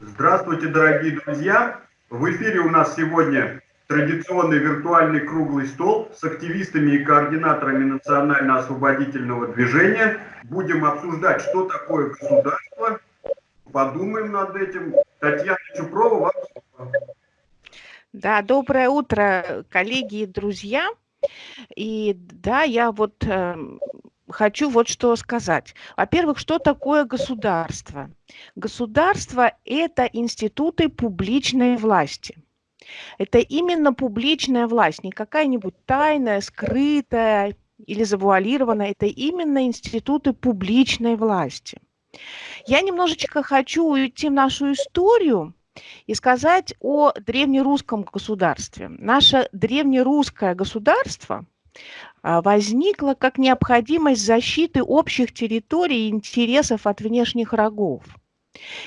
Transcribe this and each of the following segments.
Здравствуйте, дорогие друзья! В эфире у нас сегодня традиционный виртуальный круглый стол с активистами и координаторами национально-освободительного движения. Будем обсуждать, что такое государство. Подумаем над этим. Татьяна Чупрова, вам. Да, доброе утро, коллеги и друзья. И да, я вот э, хочу вот что сказать. Во-первых, что такое государство? Государство – это институты публичной власти. Это именно публичная власть, не какая-нибудь тайная, скрытая или завуалированная. Это именно институты публичной власти. Я немножечко хочу уйти в нашу историю и сказать о древнерусском государстве. Наше древнерусское государство а, возникло как необходимость защиты общих территорий и интересов от внешних врагов.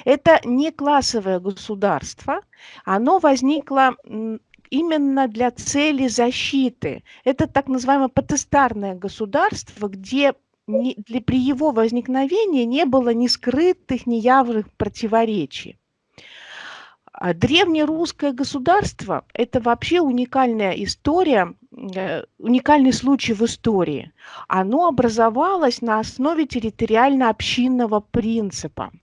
Это не классовое государство, оно возникло именно для цели защиты. Это так называемое потестарное государство, где не, для, при его возникновении не было ни скрытых, ни явных противоречий. А древнерусское государство – это вообще уникальная история, уникальный случай в истории. Оно образовалось на основе территориально-общинного принципа –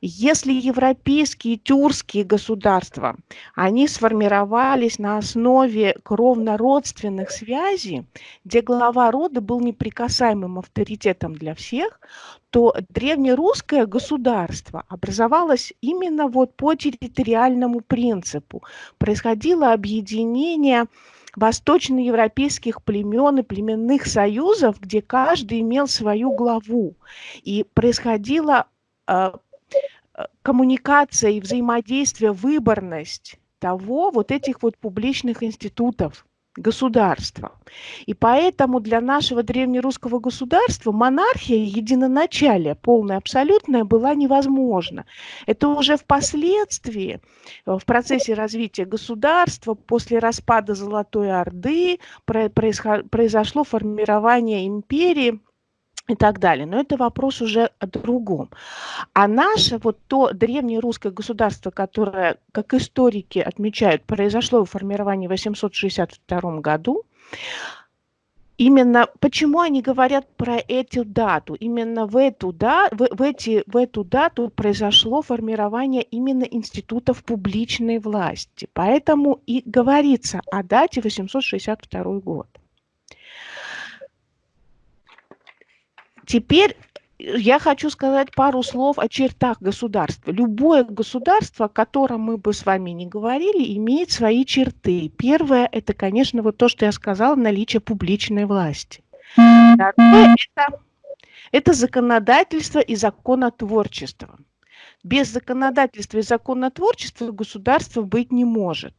если европейские тюркские государства, они сформировались на основе кровно-родственных связей, где глава рода был неприкасаемым авторитетом для всех, то древнерусское государство образовалось именно вот по территориальному принципу. Происходило объединение восточноевропейских племен и племенных союзов, где каждый имел свою главу. И происходило а, Э, коммуникация и взаимодействие, выборность того, вот этих вот публичных институтов государства. И поэтому для нашего древнерусского государства монархия единоначалия, полная, абсолютная, была невозможна. Это уже впоследствии, э, в процессе развития государства, после распада Золотой Орды, произошло формирование империи, и так далее. Но это вопрос уже о другом. А наше вот то древнерусское государство, которое, как историки отмечают, произошло в формировании в 862 году, Именно почему они говорят про эту дату? Именно в эту, да, в, в, эти, в эту дату произошло формирование именно институтов публичной власти. Поэтому и говорится о дате 862 год. Теперь я хочу сказать пару слов о чертах государства. Любое государство, о котором мы бы с вами не говорили, имеет свои черты. Первое – это, конечно, вот то, что я сказала, наличие публичной власти. Второе – это, это законодательство и законотворчество. Без законодательства и законотворчества государства быть не может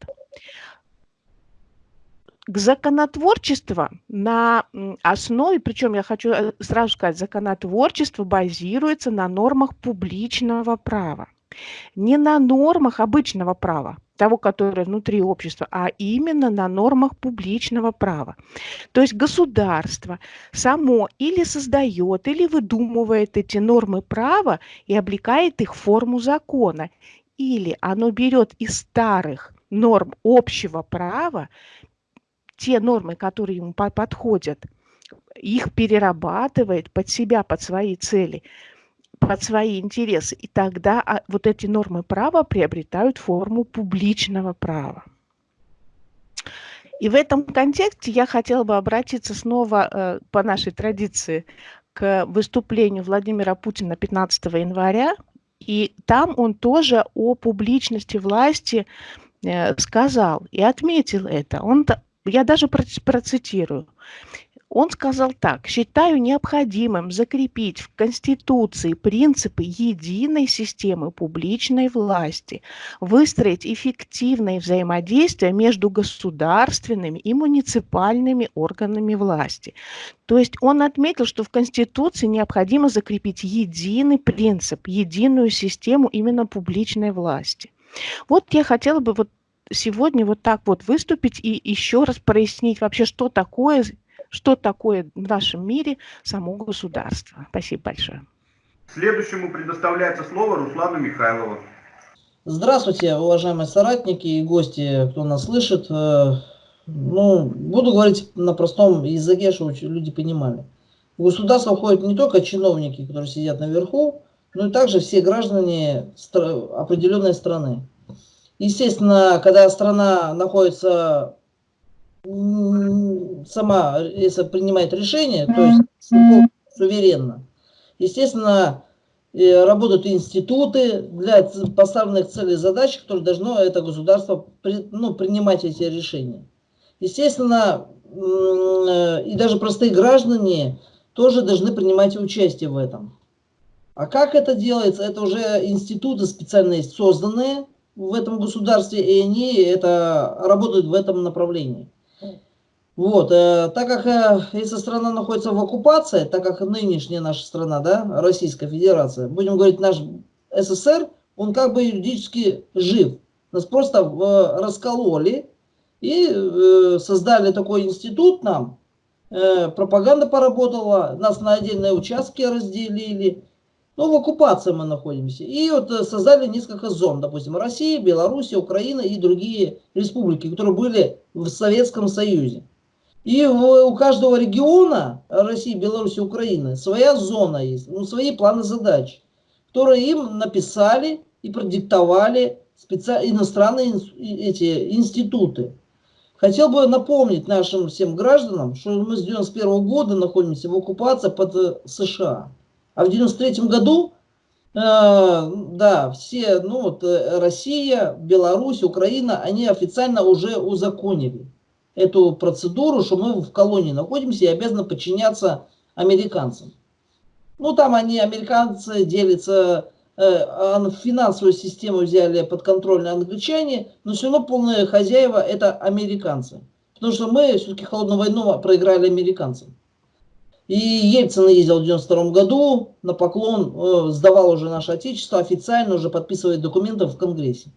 к законотворчеству на основе, причем я хочу э, сразу сказать, законотворчество базируется на нормах публичного права. Не на нормах обычного права, того, которое внутри общества, а именно на нормах публичного права. То есть государство само или создает, или выдумывает эти нормы права и облекает их в форму закона, или оно берет из старых норм общего права, те нормы, которые ему подходят, их перерабатывает под себя, под свои цели, под свои интересы. И тогда а, вот эти нормы права приобретают форму публичного права. И в этом контексте я хотела бы обратиться снова э, по нашей традиции к выступлению Владимира Путина 15 января. И там он тоже о публичности власти э, сказал и отметил это. Он я даже процитирую. Он сказал так, считаю необходимым закрепить в Конституции принципы единой системы публичной власти, выстроить эффективное взаимодействие между государственными и муниципальными органами власти. То есть он отметил, что в Конституции необходимо закрепить единый принцип, единую систему именно публичной власти. Вот я хотела бы вот сегодня вот так вот выступить и еще раз прояснить вообще, что такое что такое в нашем мире само государство. Спасибо большое. Следующему предоставляется слово Руслану Михайлову. Здравствуйте, уважаемые соратники и гости, кто нас слышит. Э, ну, буду говорить на простом языке, чтобы люди понимали. В государство входят не только чиновники, которые сидят наверху, но и также все граждане определенной страны. Естественно, когда страна находится сама, если принимает решение, то есть суверенно, естественно, работают институты для поставленных целей и задач, которые должно это государство ну, принимать эти решения. Естественно, э, и даже простые граждане тоже должны принимать участие в этом. А как это делается? Это уже институты специальные созданные в этом государстве, и они это работают в этом направлении. Вот, э, так как э, если страна находится в оккупации, так как нынешняя наша страна, да, Российская Федерация, будем говорить, наш СССР, он как бы юридически жив. Нас просто э, раскололи и э, создали такой институт нам, э, пропаганда поработала, нас на отдельные участки разделили, ну, в оккупации мы находимся. И вот э, создали несколько зон, допустим, Россия, Белоруссия, Украина и другие республики, которые были в Советском Союзе. И у каждого региона России, Беларуси, Украины своя зона есть, ну, свои планы задач, которые им написали и продиктовали специ... иностранные эти институты. Хотел бы напомнить нашим всем гражданам, что мы с 91 года находимся в оккупации под э, США. А в 93 году, э, да, все, ну вот э, Россия, Беларусь, Украина, они официально уже узаконили эту процедуру, что мы в колонии находимся и обязаны подчиняться американцам. Ну там они, американцы, делятся, э, финансовую систему взяли под контроль англичане, но все равно полные хозяева это американцы. Потому что мы все-таки холодную войну проиграли американцам. И Ельцин ездил в 92 году на поклон, э, сдавал уже наше отечество, официально уже подписывает документы в Конгрессе.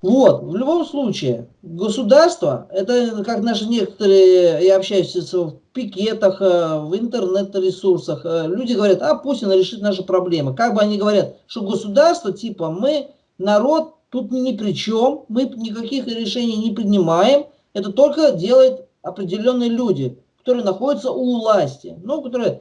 Вот, в любом случае, государство, это как наши некоторые, я общаюсь в пикетах, э, в интернет-ресурсах, э, люди говорят, а Путин решит наши проблемы. Как бы они говорят, что государство, типа мы, народ, тут ни при чем, мы никаких решений не принимаем, это только делают определенные люди которые находятся у власти, ну, которые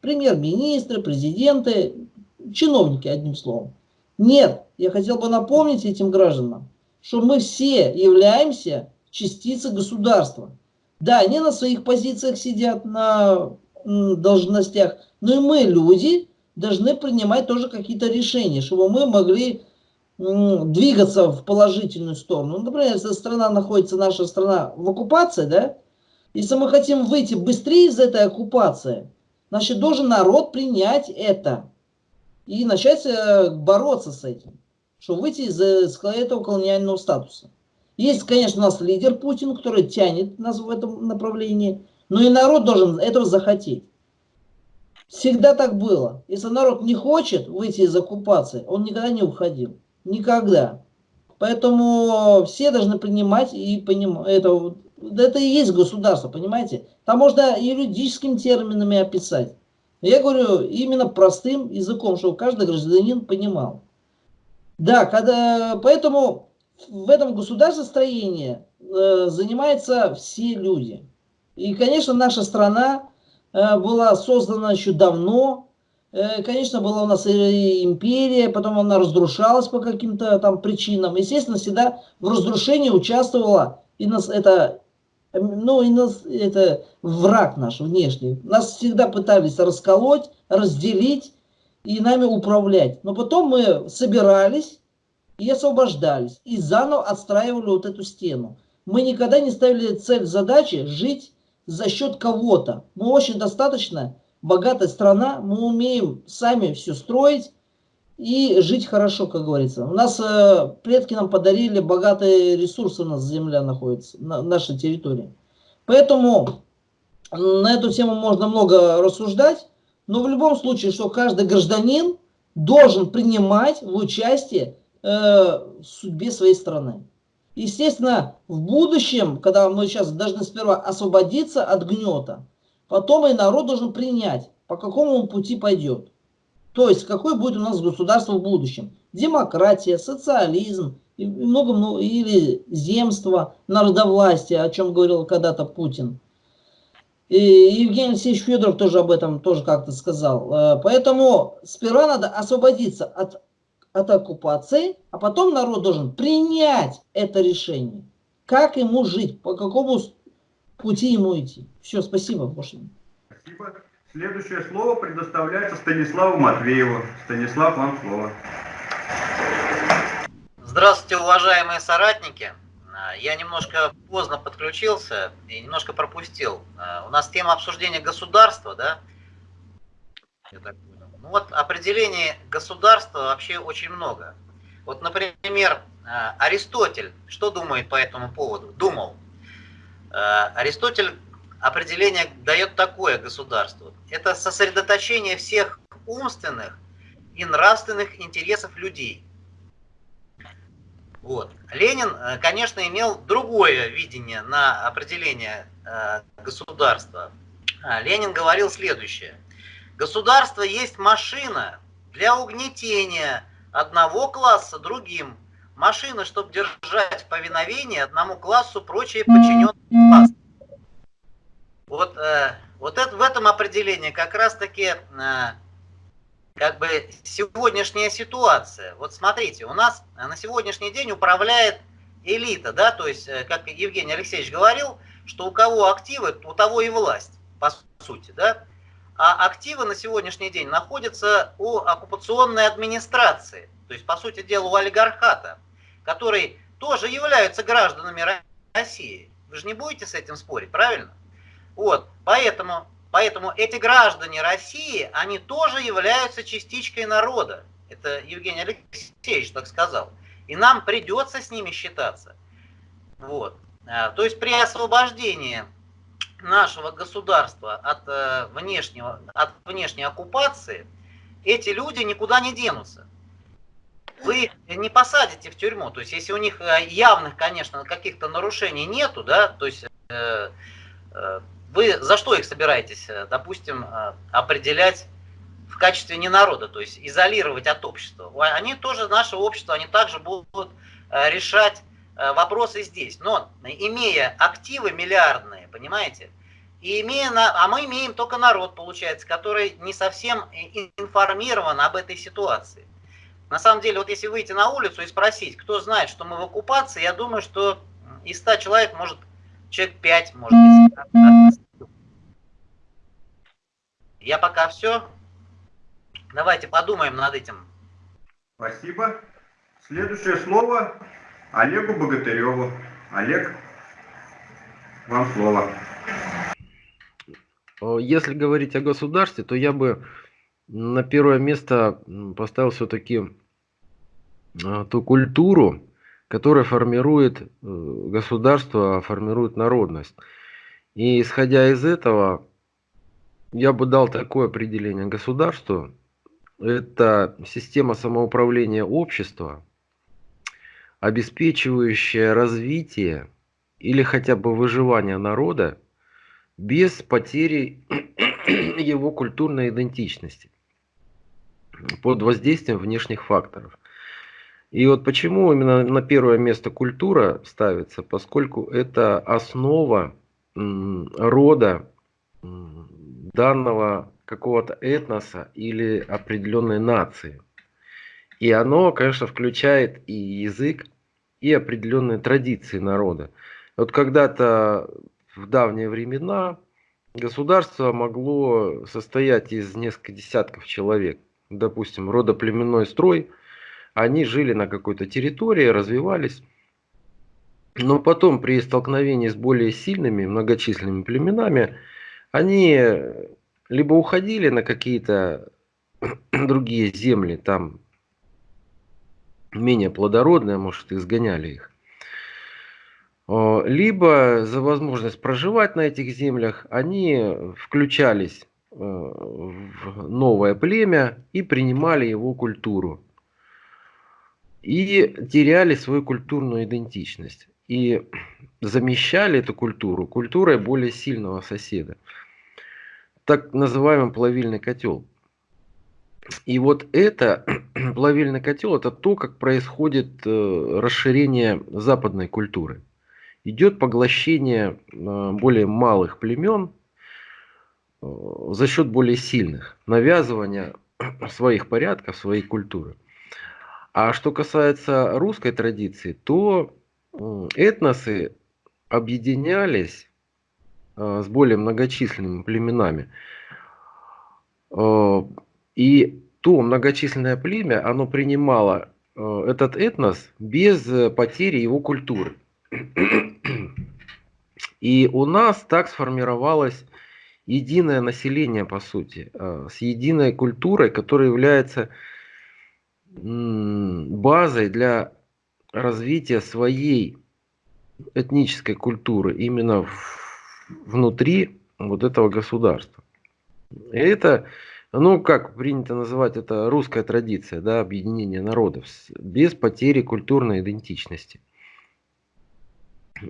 премьер-министры, президенты, чиновники, одним словом. Нет, я хотел бы напомнить этим гражданам, что мы все являемся частицей государства. Да, они на своих позициях сидят, на должностях, но и мы, люди, должны принимать тоже какие-то решения, чтобы мы могли двигаться в положительную сторону. Например, если страна находится, наша страна в оккупации, да, если мы хотим выйти быстрее из этой оккупации, значит, должен народ принять это и начать э, бороться с этим, чтобы выйти из, э, из этого колониального статуса. Есть, конечно, у нас лидер Путин, который тянет нас в этом направлении, но и народ должен этого захотеть. Всегда так было. Если народ не хочет выйти из оккупации, он никогда не уходил. Никогда. Поэтому все должны принимать и понимать это это и есть государство, понимаете? Там можно юридическими терминами описать. Я говорю именно простым языком, чтобы каждый гражданин понимал. Да, когда, поэтому в этом государствостроении э, занимаются все люди. И, конечно, наша страна э, была создана еще давно. Э, конечно, была у нас империя, потом она разрушалась по каким-то там причинам. Естественно, всегда в разрушении участвовала и нас это ну, и нас, это враг наш внешний. Нас всегда пытались расколоть, разделить и нами управлять. Но потом мы собирались и освобождались. И заново отстраивали вот эту стену. Мы никогда не ставили цель задачи жить за счет кого-то. Мы очень достаточно богатая страна, мы умеем сами все строить, и жить хорошо, как говорится. У нас э, предки нам подарили богатые ресурсы, у нас земля находится, на нашей территории. Поэтому на эту тему можно много рассуждать, но в любом случае, что каждый гражданин должен принимать в участие э, в судьбе своей страны. Естественно, в будущем, когда мы сейчас должны сперва освободиться от гнета, потом и народ должен принять, по какому пути пойдет. То есть, какое будет у нас государство в будущем. Демократия, социализм, и много, много, или земство, народовластие, о чем говорил когда-то Путин. И Евгений Алексеевич Федоров тоже об этом тоже как-то сказал. Э, поэтому сперва надо освободиться от от оккупации, а потом народ должен принять это решение. Как ему жить, по какому пути ему идти. Все, спасибо, Бошин. Спасибо. Следующее слово предоставляется Станиславу Матвееву. Станислав, вам слово. Здравствуйте, уважаемые соратники. Я немножко поздно подключился и немножко пропустил. У нас тема обсуждения государства, да? Я так ну вот определений государства вообще очень много. Вот, например, э, Аристотель, что думает по этому поводу? Думал. Аристотель определение дает такое государство. Это сосредоточение всех умственных и нравственных интересов людей. Вот. Ленин, э, конечно, имел другое видение на определение государства. Ленин говорил следующее. Государство есть машина для угнетения одного класса другим. Машина, чтобы держать в повиновении одному классу прочие подчиненные классы. Вот, э, вот это, в этом определении как раз-таки э, как бы сегодняшняя ситуация. Вот смотрите, у нас на сегодняшний день управляет элита, да, то есть, э, как Евгений Алексеевич говорил, что у кого активы, у того и власть, по сути, да а активы на сегодняшний день находятся у оккупационной администрации, то есть, по сути дела, у олигархата, который тоже являются гражданами России. Вы же не будете с этим спорить, правильно? Вот, поэтому, поэтому эти граждане России, они тоже являются частичкой народа. Это Евгений Алексеевич так сказал. И нам придется с ними считаться. Вот. А, то есть при освобождении нашего государства от, э, внешнего, от внешней оккупации, эти люди никуда не денутся. Вы не посадите в тюрьму. То есть, если у них э, явных, конечно, каких-то нарушений нету, да, то есть э, вы за что их собираетесь, э, допустим, определять в качестве не народа, то есть изолировать от общества? Они тоже, наше общество, они также будут решать вопросы здесь. Но имея активы миллиардные, понимаете, и имея, а мы имеем только народ, получается, который не совсем информирован об этой ситуации. На самом деле, вот если выйти на улицу и спросить, кто знает, что мы в оккупации, я думаю, что из 100 человек, может, человек 5, может быть. Я пока все. Давайте подумаем над этим. Спасибо. Следующее слово Олегу Богатыреву. Олег, вам слово. Э, если говорить о государстве, то я бы на первое место поставил все-таки э, ту культуру, которая формирует э, государство, формирует народность. И исходя из этого, я бы дал такое определение государству. Это система самоуправления общества, обеспечивающая развитие или хотя бы выживание народа без потери его культурной идентичности под воздействием внешних факторов. И вот почему именно на первое место культура ставится, поскольку это основа рода данного какого-то этноса или определенной нации. И оно, конечно, включает и язык, и определенные традиции народа. Вот когда-то в давние времена государство могло состоять из нескольких десятков человек. Допустим, родоплеменной строй. Они жили на какой-то территории, развивались. Но потом при столкновении с более сильными, многочисленными племенами, они либо уходили на какие-то другие земли, там менее плодородные, может, изгоняли их, либо за возможность проживать на этих землях они включались э, в новое племя и принимали его культуру. И теряли свою культурную идентичность. И замещали эту культуру культурой более сильного соседа. Так называемый плавильный котел. И вот это, плавильный котел, это то, как происходит э, расширение западной культуры. Идет поглощение э, более малых племен э, за счет более сильных, навязывание своих порядков, своей культуры. А что касается русской традиции, то этносы объединялись с более многочисленными племенами. И то многочисленное племя, оно принимало э, этот этнос без э, потери его культуры. И у нас так сформировалось единое население, по сути, э, с единой культурой, которая является базой для развития своей этнической культуры именно внутри вот этого государства. И это ну, как принято называть, это русская традиция, да, объединение народов, без потери культурной идентичности.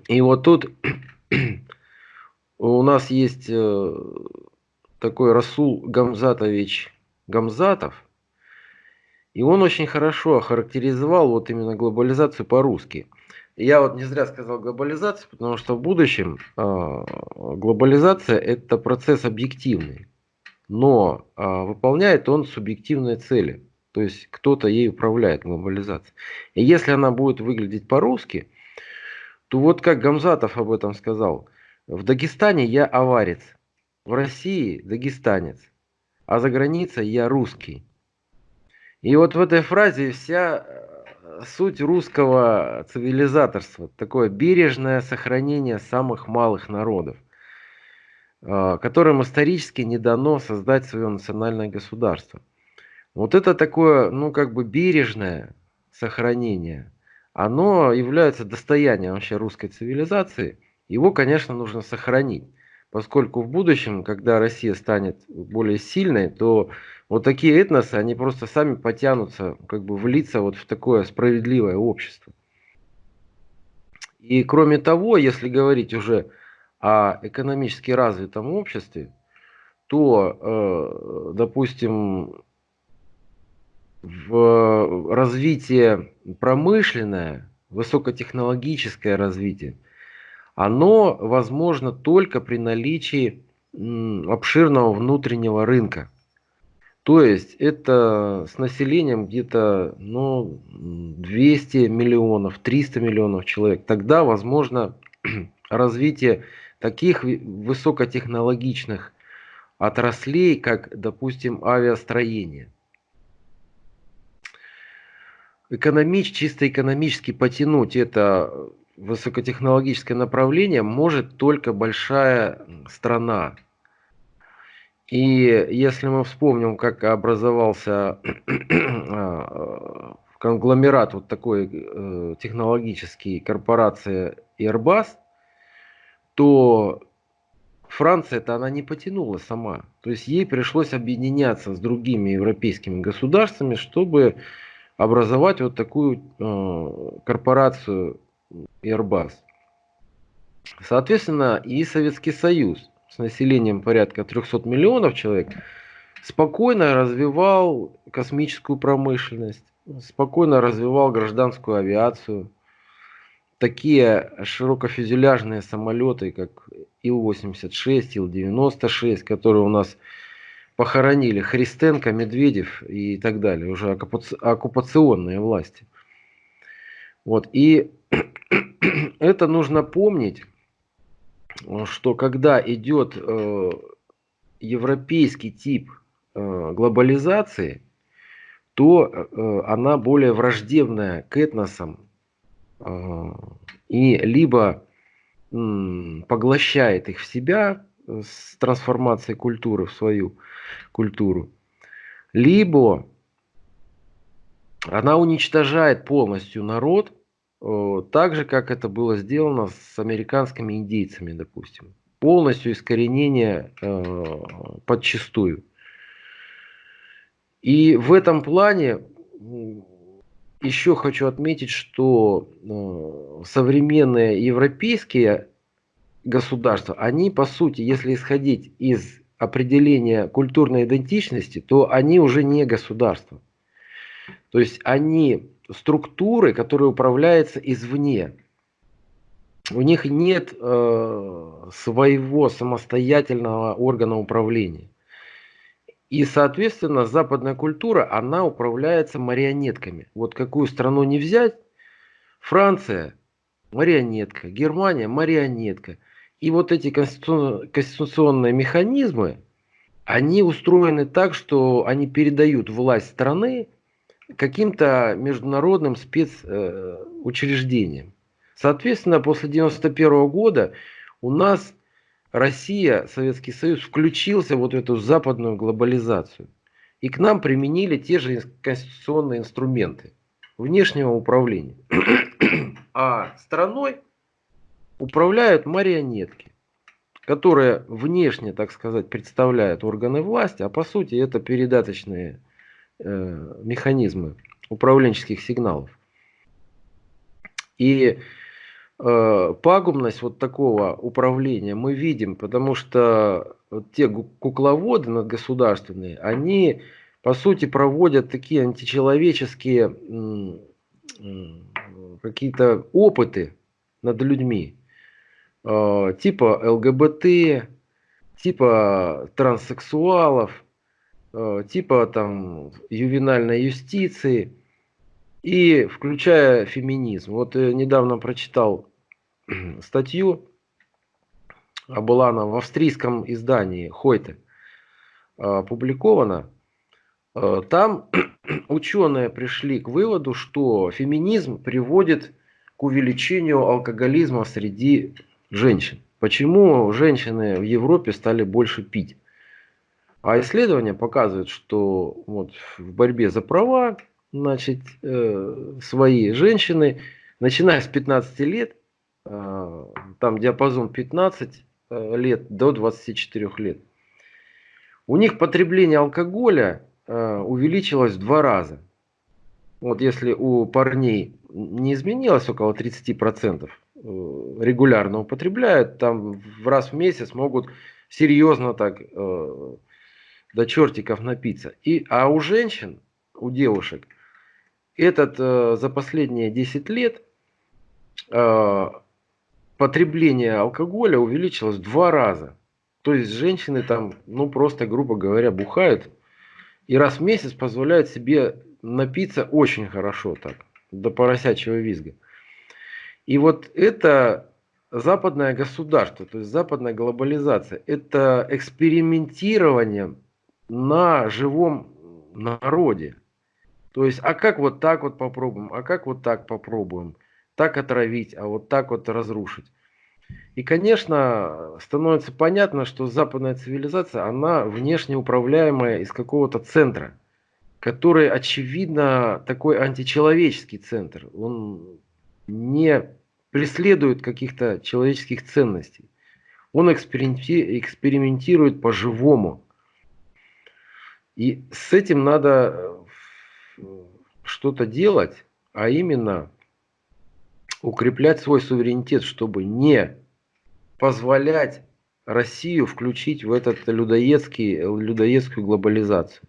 И вот тут у нас есть э, такой Расул Гамзатович Гамзатов, и он очень хорошо охарактеризовал вот именно глобализацию по-русски. Я вот не зря сказал глобализацию, потому что в будущем э, глобализация это процесс объективный но а, выполняет он субъективные цели. То есть кто-то ей управляет, глобализацией. И если она будет выглядеть по-русски, то вот как Гамзатов об этом сказал, в Дагестане я аварец, в России дагестанец, а за границей я русский. И вот в этой фразе вся э, суть русского цивилизаторства, такое бережное сохранение самых малых народов. А, которым исторически не дано создать свое национальное государство. Вот это такое, ну, как бы бережное сохранение, оно является достоянием вообще русской цивилизации. Его, конечно, нужно сохранить, поскольку в будущем, когда Россия станет более сильной, то вот такие этносы, они просто сами потянутся, как бы влиться вот в такое справедливое общество. И кроме того, если говорить уже о экономически развитом обществе, то, э, допустим, в развитие промышленное, высокотехнологическое развитие, оно возможно только при наличии обширного внутреннего рынка. То есть это с населением где-то ну, 200 миллионов, 300 миллионов человек. Тогда возможно развитие таких высокотехнологичных отраслей, как, допустим, авиастроение. Экономич, чисто экономически потянуть это высокотехнологическое направление может только большая страна. И если мы вспомним, как образовался а, конгломерат вот такой э, технологический корпорация Airbus – то Франция-то она не потянула сама. То есть ей пришлось объединяться с другими европейскими государствами, чтобы образовать вот такую э, корпорацию Airbus. Соответственно, и Советский Союз с населением порядка 300 миллионов человек спокойно развивал космическую промышленность, спокойно развивал гражданскую авиацию, такие широкофюзеляжные самолеты, как Ил-86, Ил-96, которые у нас похоронили Христенко, Медведев и так далее, уже оккупационные власти. Вот, и это нужно помнить, что когда идет э, европейский тип э, глобализации, то э, она более враждебная к этносам, а, и либо поглощает их в себя э, с трансформацией культуры в свою культуру, либо она уничтожает полностью народ, э, так же, как это было сделано с американскими индейцами, допустим. Полностью искоренение э, подчистую. И в этом плане еще хочу отметить, что э, современные европейские государства, они по сути, если исходить из определения культурной идентичности, то они уже не государства. То есть они структуры, которые управляются извне. У них нет э, своего самостоятельного органа управления. И, соответственно, западная культура, она управляется марионетками. Вот какую страну не взять, Франция – марионетка, Германия – марионетка. И вот эти конституционные механизмы, они устроены так, что они передают власть страны каким-то международным спецучреждениям. Соответственно, после 1991 года у нас Россия, Советский Союз включился вот в эту западную глобализацию. И к нам применили те же конституционные инструменты внешнего управления. А страной управляют марионетки, которые внешне, так сказать, представляют органы власти, а по сути это передаточные э, механизмы управленческих сигналов. И э, пагубность вот такого управления мы видим, потому что вот те кукловоды надгосударственные, они по сути проводят такие античеловеческие какие-то опыты над людьми, э, типа ЛГБТ, типа транссексуалов, э, типа там ювенальной юстиции – и включая феминизм. Вот э, недавно прочитал статью, а была она в австрийском издании Хойте опубликована. Э, там ученые пришли к выводу, что феминизм приводит к увеличению алкоголизма среди женщин. Почему женщины в Европе стали больше пить? А исследования показывают, что вот в борьбе за права значит, э, свои женщины, начиная с 15 лет, э, там диапазон 15 э, лет до 24 лет, у них потребление алкоголя увеличилось в два раза. Вот если у парней не изменилось около 30%, регулярно употребляют, там в раз в месяц могут серьезно так до чертиков напиться. И, а у женщин, у девушек, этот э, за последние 10 лет э, потребление алкоголя увеличилось в два раза. То есть женщины там, ну просто, грубо говоря, бухают и раз в месяц позволяют себе напиться очень хорошо так, до поросячьего визга. И вот это западное государство, то есть западная глобализация, это экспериментирование на живом народе. То есть, а как вот так вот попробуем, а как вот так попробуем, так отравить, а вот так вот разрушить. И, конечно, становится понятно, что западная цивилизация, она внешне управляемая из какого-то центра, который, очевидно, такой античеловеческий центр. Он не преследует каких-то человеческих ценностей. Он экспериментирует по-живому. И с этим надо что-то делать, а именно укреплять свой суверенитет, чтобы не позволять Россию включить в этот людоедский, людоедскую глобализацию.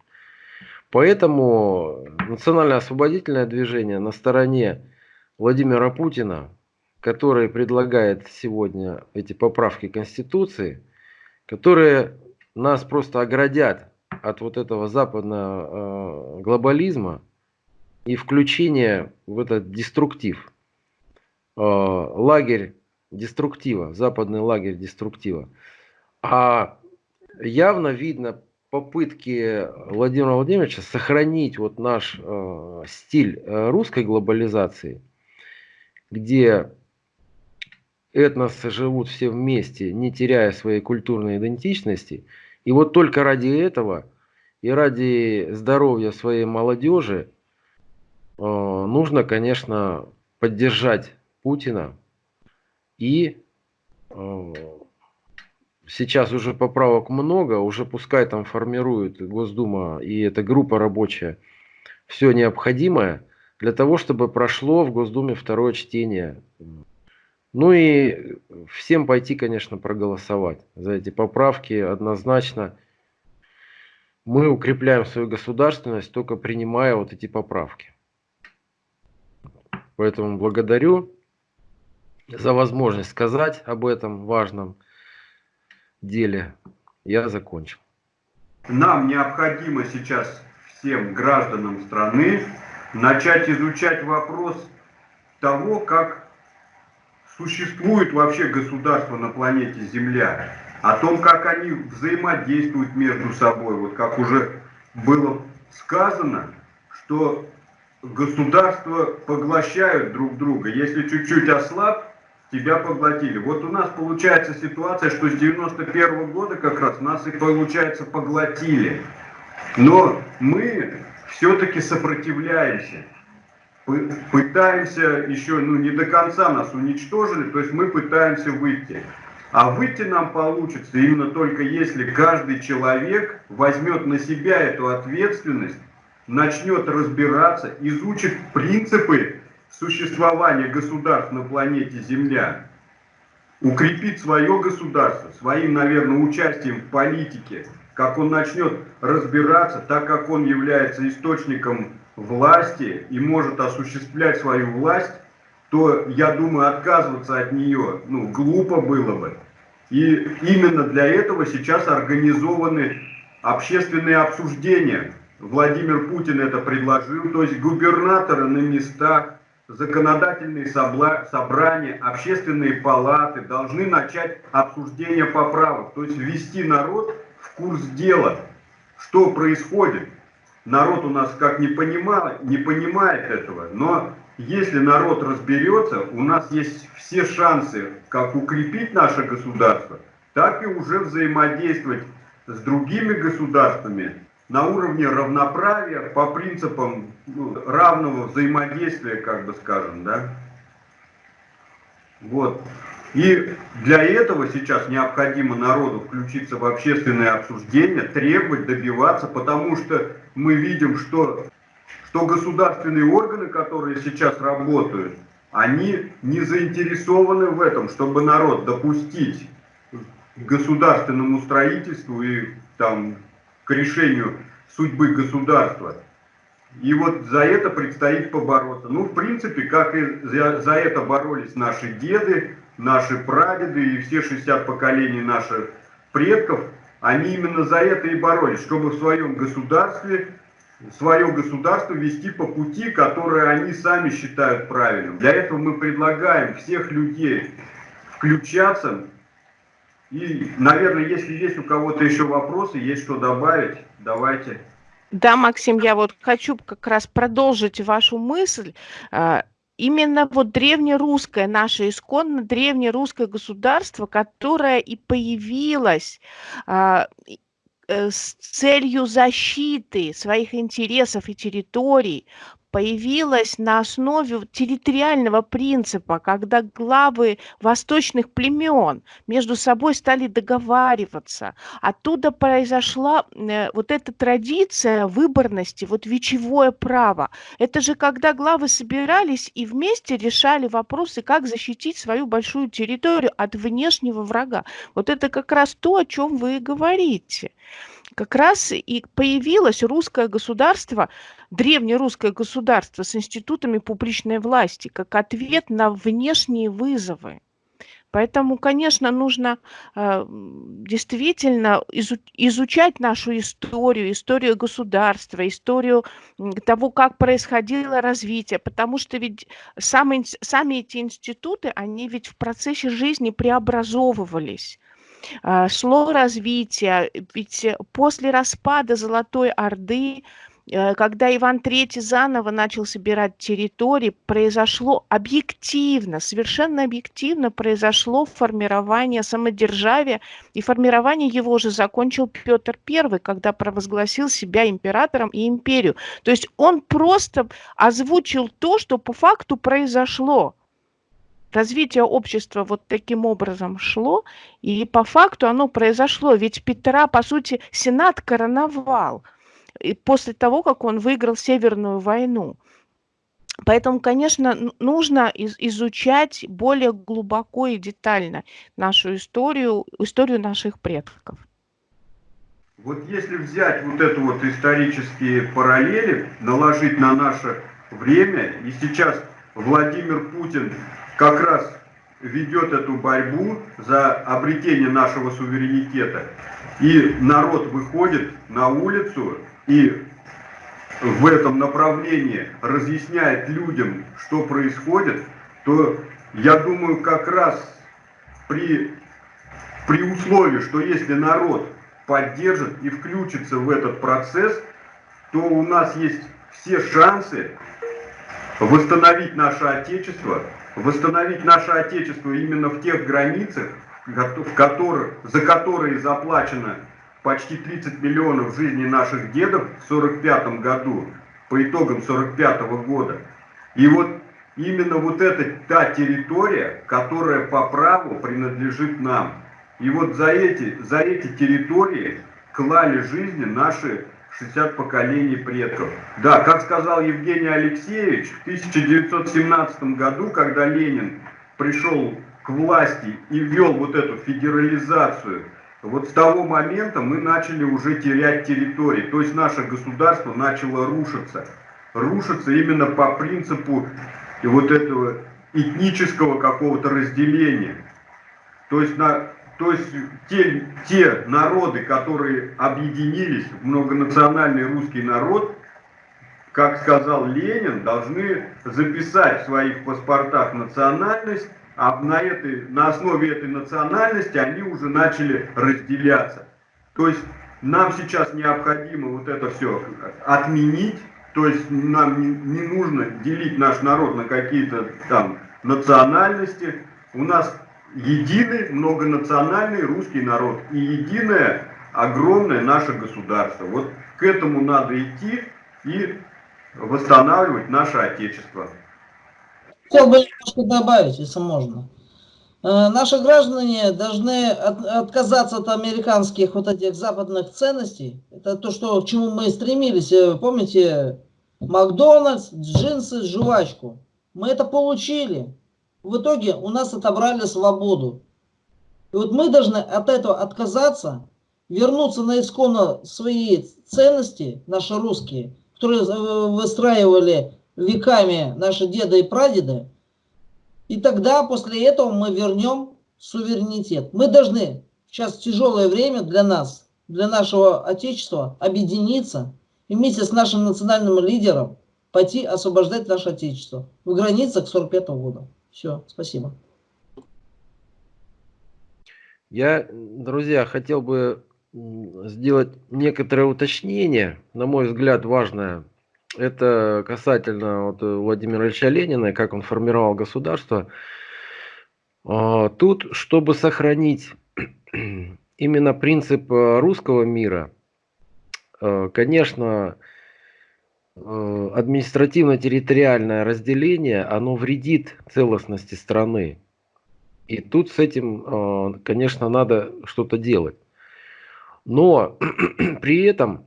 Поэтому национальное освободительное движение на стороне Владимира Путина, который предлагает сегодня эти поправки Конституции, которые нас просто оградят от вот этого западного э, глобализма и включения в этот деструктив. Э, лагерь деструктива, западный лагерь деструктива. А явно видно попытки Владимира Владимировича сохранить вот наш э, стиль э, русской глобализации, где этносы живут все вместе, не теряя своей культурной идентичности – и вот только ради этого и ради здоровья своей молодежи э, нужно, конечно, поддержать Путина. И э, сейчас уже поправок много, уже пускай там формирует Госдума и эта группа рабочая все необходимое для того, чтобы прошло в Госдуме второе чтение. Ну и всем пойти, конечно, проголосовать за эти поправки однозначно. Мы укрепляем свою государственность, только принимая вот эти поправки. Поэтому благодарю за возможность сказать об этом важном деле. Я закончил. Нам необходимо сейчас всем гражданам страны начать изучать вопрос того, как существует вообще государство на планете Земля, о том, как они взаимодействуют между собой. Вот как уже было сказано, что государства поглощают друг друга. Если чуть-чуть ослаб, тебя поглотили. Вот у нас получается ситуация, что с 91 -го года как раз нас и получается поглотили. Но мы все-таки сопротивляемся. Пытаемся еще, ну не до конца нас уничтожили, то есть мы пытаемся выйти. А выйти нам получится именно только если каждый человек возьмет на себя эту ответственность, начнет разбираться, изучит принципы существования государств на планете Земля, укрепит свое государство своим, наверное, участием в политике, как он начнет разбираться, так как он является источником власти и может осуществлять свою власть, то, я думаю, отказываться от нее, ну, глупо было бы. И именно для этого сейчас организованы общественные обсуждения. Владимир Путин это предложил, то есть губернаторы на местах, законодательные собрания, общественные палаты должны начать обсуждение поправок, то есть ввести народ в курс дела, что происходит. Народ у нас как не понимает, не понимает этого, но если народ разберется, у нас есть все шансы как укрепить наше государство, так и уже взаимодействовать с другими государствами на уровне равноправия по принципам ну, равного взаимодействия, как бы скажем, да. Вот. И для этого сейчас необходимо народу включиться в общественное обсуждение, требовать, добиваться, потому что мы видим, что, что государственные органы, которые сейчас работают, они не заинтересованы в этом, чтобы народ допустить государственному строительству и там к решению судьбы государства. И вот за это предстоит побороться. Ну, в принципе, как и за, за это боролись наши деды, наши прадеды и все 60 поколений наших предков, они именно за это и боролись, чтобы в своем государстве, свое государство вести по пути, который они сами считают правильным. Для этого мы предлагаем всех людей включаться и, наверное, если есть у кого-то еще вопросы, есть что добавить, давайте. Да, Максим, я вот хочу как раз продолжить вашу мысль. Именно вот древнерусское, наше исконно древнерусское государство, которое и появилось а, э, с целью защиты своих интересов и территорий появилась на основе территориального принципа, когда главы восточных племен между собой стали договариваться. Оттуда произошла э, вот эта традиция выборности, вот вечевое право. Это же когда главы собирались и вместе решали вопросы, как защитить свою большую территорию от внешнего врага. Вот это как раз то, о чем вы и говорите как раз и появилось русское государство, древнерусское государство с институтами публичной власти, как ответ на внешние вызовы. Поэтому, конечно, нужно э, действительно изу изучать нашу историю, историю государства, историю того, как происходило развитие, потому что ведь сами, сами эти институты, они ведь в процессе жизни преобразовывались. А, шло развитие, ведь после распада Золотой Орды, э, когда Иван III заново начал собирать территории, произошло объективно, совершенно объективно произошло формирование самодержавия, и формирование его же закончил Петр I, когда провозгласил себя императором и империю. То есть он просто озвучил то, что по факту произошло развитие общества вот таким образом шло, и по факту оно произошло. Ведь Петра, по сути, Сенат короновал после того, как он выиграл Северную войну. Поэтому, конечно, нужно изучать более глубоко и детально нашу историю, историю наших предков. Вот если взять вот это вот исторические параллели, наложить на наше время, и сейчас Владимир Путин как раз ведет эту борьбу за обретение нашего суверенитета, и народ выходит на улицу и в этом направлении разъясняет людям, что происходит, то я думаю, как раз при, при условии, что если народ поддержит и включится в этот процесс, то у нас есть все шансы восстановить наше Отечество, восстановить наше Отечество именно в тех границах, в которых, за которые заплачено почти 30 миллионов жизней наших дедов в 1945 году, по итогам 1945 года. И вот именно вот эта та территория, которая по праву принадлежит нам. И вот за эти, за эти территории клали жизни наши 60 поколений предков. Да, как сказал Евгений Алексеевич, в 1917 году, когда Ленин пришел к власти и ввел вот эту федерализацию, вот с того момента мы начали уже терять территории, то есть наше государство начало рушиться. Рушиться именно по принципу вот этого этнического какого-то разделения. То есть на то есть те, те народы, которые объединились многонациональный русский народ, как сказал Ленин, должны записать в своих паспортах национальность, а на, этой, на основе этой национальности они уже начали разделяться. То есть нам сейчас необходимо вот это все отменить, то есть нам не, не нужно делить наш народ на какие-то там национальности. У нас единый многонациональный русский народ и единое огромное наше государство. Вот к этому надо идти и восстанавливать наше Отечество. Хотел бы немножко добавить, если можно. Э, наши граждане должны от, отказаться от американских вот этих западных ценностей. Это то, что, к чему мы стремились. Э, помните, Макдональдс, джинсы, жвачку. Мы это получили в итоге у нас отобрали свободу. И вот мы должны от этого отказаться, вернуться на исконно свои ценности, наши русские, которые выстраивали веками наши деды и прадеды. И тогда после этого мы вернем суверенитет. Мы должны, сейчас тяжелое время для нас, для нашего Отечества, объединиться и вместе с нашим национальным лидером пойти освобождать наше Отечество в границах 45 -го года. Все, спасибо. Я, друзья, хотел бы сделать некоторое уточнение, на мой взгляд, важное. Это касательно вот Владимира Ильича Ленина, как он формировал государство. А, тут, чтобы сохранить именно принцип э, русского мира, э, конечно, Э, административно-территориальное разделение, оно вредит целостности страны. И тут с этим, э, конечно, надо что-то делать. Но при этом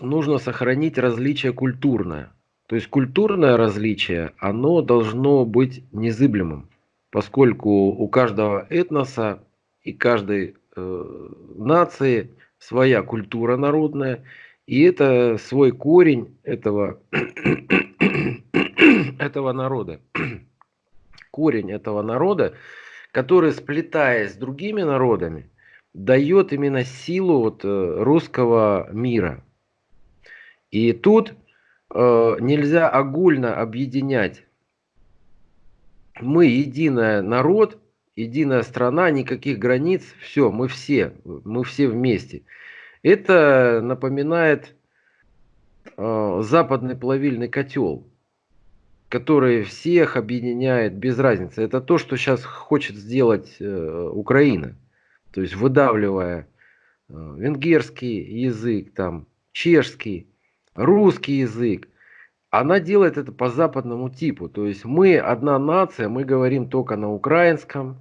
нужно сохранить различие культурное. То есть культурное различие, оно должно быть незыблемым, поскольку у каждого этноса и каждой э, нации своя культура народная, и это свой корень этого, этого народа. Корень этого народа, который, сплетаясь с другими народами, дает именно силу вот э, русского мира. И тут э, нельзя огульно объединять. Мы единый народ, единая страна, никаких границ, все, мы все, мы все вместе. Это напоминает э, западный плавильный котел, который всех объединяет без разницы. Это то, что сейчас хочет сделать э, Украина. То есть выдавливая э, венгерский язык, там, чешский, русский язык. Она делает это по западному типу. То есть мы одна нация, мы говорим только на украинском,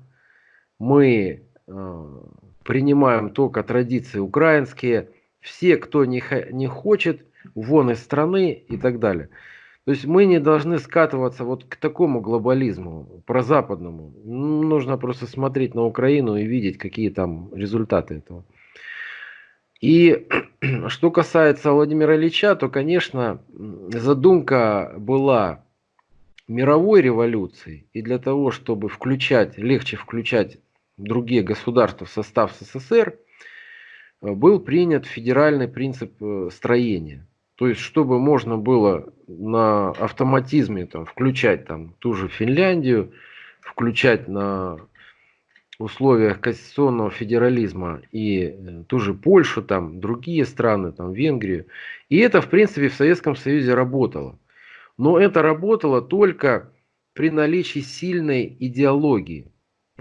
мы э, принимаем только традиции украинские. Все, кто не, не хочет, вон из страны и так далее. То есть мы не должны скатываться вот к такому глобализму, прозападному. Нужно просто смотреть на Украину и видеть, какие там результаты этого. И что касается Владимира Ильича, то, конечно, задумка была мировой революции. И для того, чтобы включать, легче включать другие государства в состав СССР, был принят федеральный принцип э, строения. То есть, чтобы можно было на автоматизме там, включать там, ту же Финляндию, включать на условиях конституционного федерализма и э, ту же Польшу, там, другие страны, там, Венгрию. И это, в принципе, в Советском Союзе работало. Но это работало только при наличии сильной идеологии.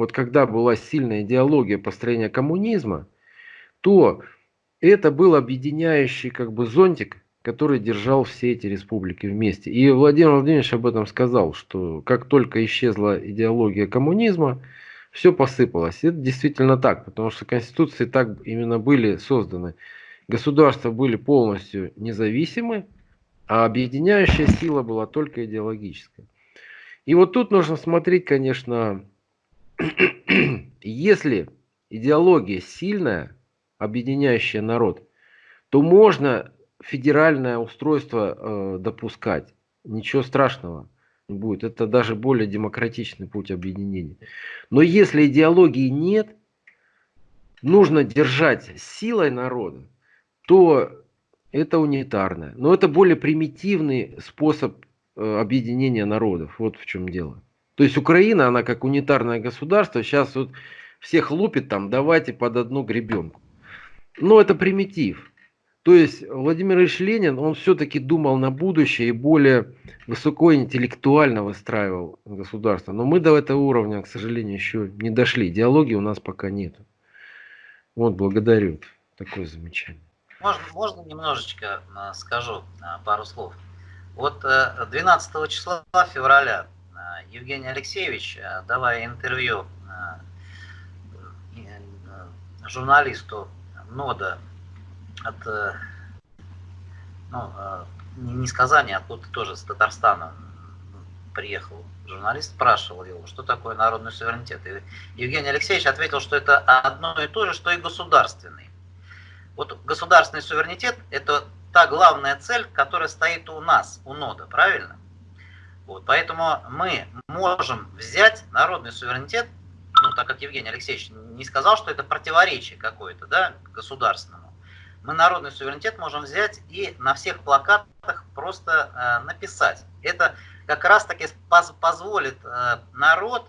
Вот когда была сильная идеология построения коммунизма, то это был объединяющий как бы зонтик, который держал все эти республики вместе. И Владимир Владимирович об этом сказал, что как только исчезла идеология коммунизма, все посыпалось. Это действительно так, потому что конституции так именно были созданы. Государства были полностью независимы, а объединяющая сила была только идеологическая. И вот тут нужно смотреть, конечно, если идеология сильная, объединяющая народ, то можно федеральное устройство э, допускать. Ничего страшного не будет. Это даже более демократичный путь объединения. Но если идеологии нет, нужно держать силой народа, то это унитарное. Но это более примитивный способ э, объединения народов. Вот в чем дело. То есть Украина, она как унитарное государство, сейчас вот всех лупит там, давайте под одну гребенку. Но это примитив. То есть Владимир Ильич Ленин, он все-таки думал на будущее и более высокоинтеллектуально выстраивал государство. Но мы до этого уровня, к сожалению, еще не дошли. Идеологии у нас пока нет. Вот, благодарю. Такое замечание. Можно, можно немножечко э, скажу э, пару слов. Вот 12 э, числа февраля Евгений Алексеевич, давая интервью журналисту НОДА от, э, ну, не с Казани, а откуда тоже с Татарстана приехал журналист, спрашивал его, что такое народный суверенитет. И Евгений Алексеевич ответил, что это одно и то же, что и государственный. Вот государственный суверенитет – это та главная цель, которая стоит у нас, у НОДА, правильно? Вот, поэтому мы можем взять народный суверенитет, ну, так как Евгений Алексеевич не сказал, что это противоречие какое-то, да, государственному мы народный суверенитет можем взять и на всех плакатах просто э, написать. Это как раз таки поз позволит э, народ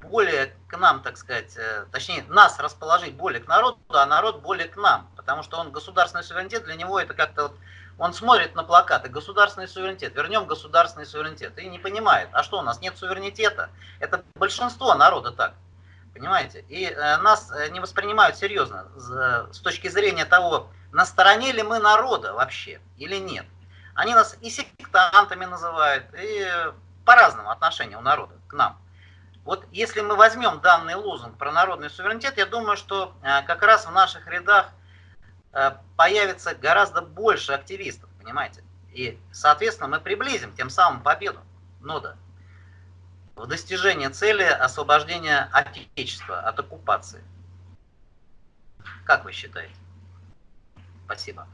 более к нам, так сказать, э, точнее нас расположить более к народу, а народ более к нам. Потому что он государственный суверенитет, для него это как-то вот, он смотрит на плакаты, государственный суверенитет, вернем государственный суверенитет, и не понимает, а что у нас нет суверенитета? Это большинство народа так. Понимаете? И э, нас э, не воспринимают серьезно с точки зрения того, на стороне ли мы народа вообще или нет. Они нас и сектантами называют, и по-разному отношения у народа к нам. Вот если мы возьмем данный лозунг про народный суверенитет, я думаю, что э, как раз в наших рядах появится гораздо больше активистов, понимаете? И, соответственно, мы приблизим тем самым победу нода в достижение цели освобождения Отечества от оккупации. Как вы считаете? Спасибо.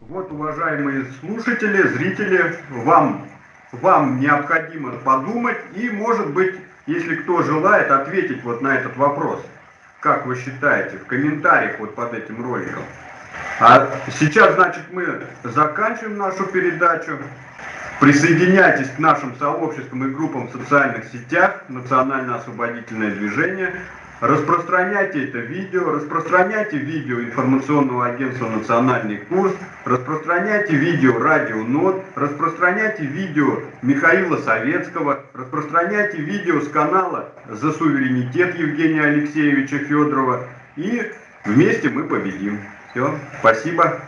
Вот, уважаемые слушатели, зрители, вам, вам необходимо подумать и, может быть, если кто желает, ответить вот на этот вопрос. Как вы считаете, в комментариях вот под этим роликом. А сейчас, значит, мы заканчиваем нашу передачу. Присоединяйтесь к нашим сообществам и группам в социальных сетях, национально-освободительное движение. Распространяйте это видео, распространяйте видео информационного агентства «Национальный курс», распространяйте видео «Радио НОТ», распространяйте видео Михаила Советского, распространяйте видео с канала «За суверенитет» Евгения Алексеевича Федорова. И вместе мы победим. Все, спасибо.